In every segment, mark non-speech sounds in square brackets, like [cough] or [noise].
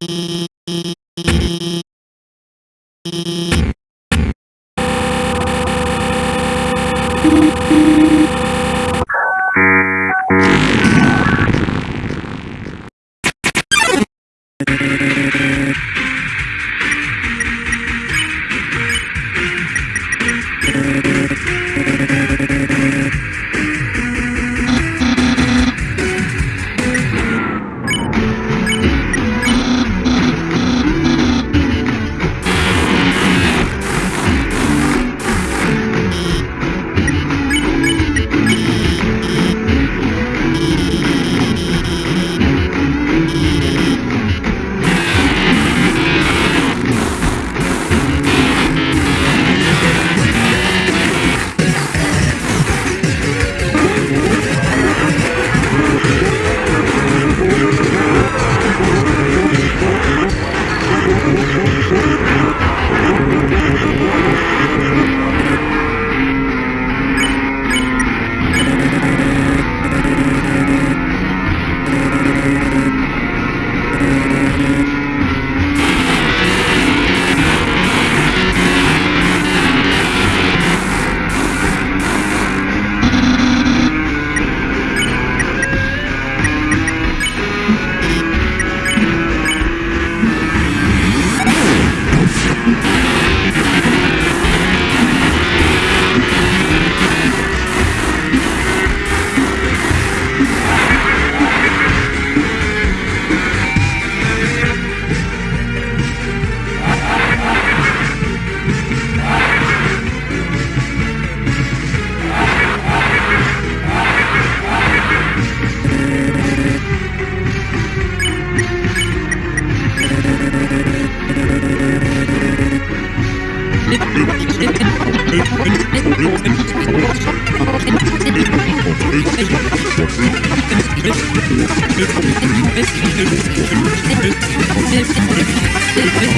you Yeah. [laughs]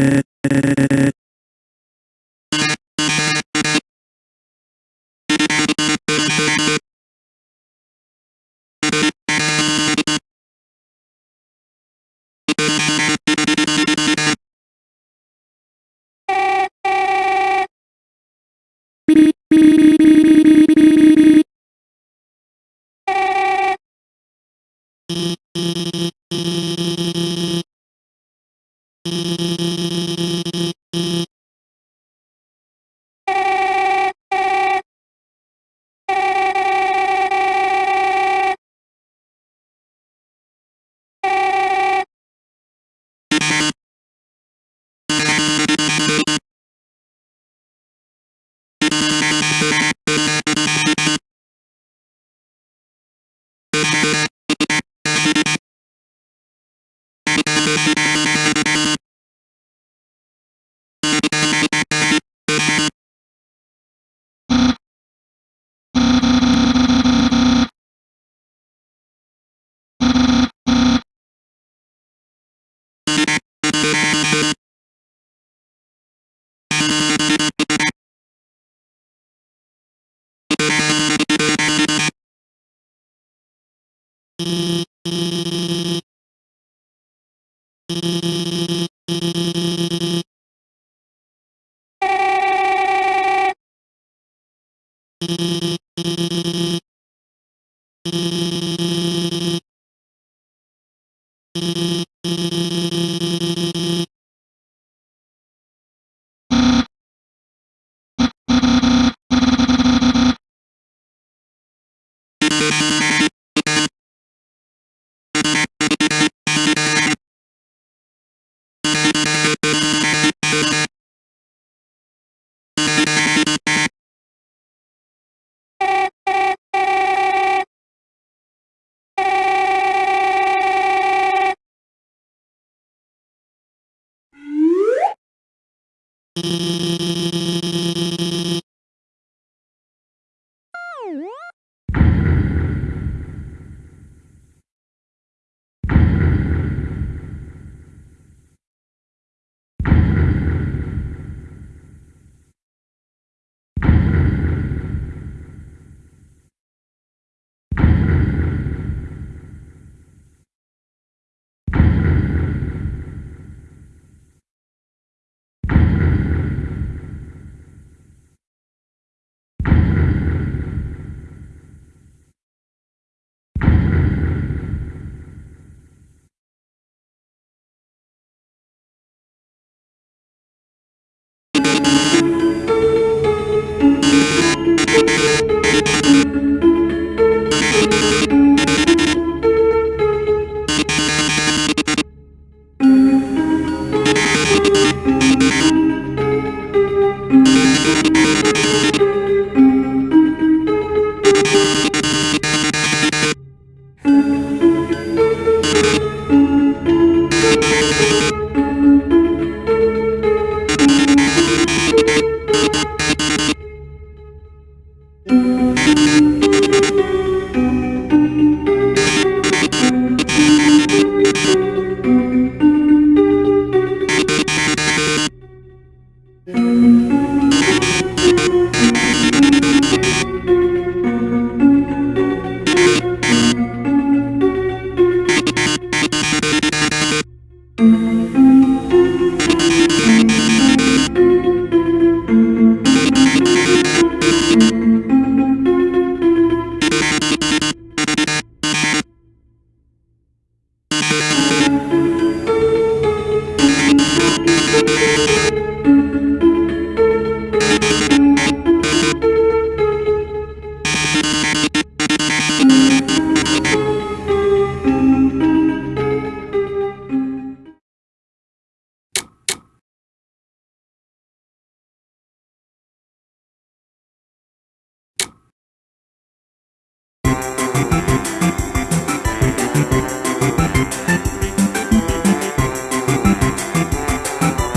you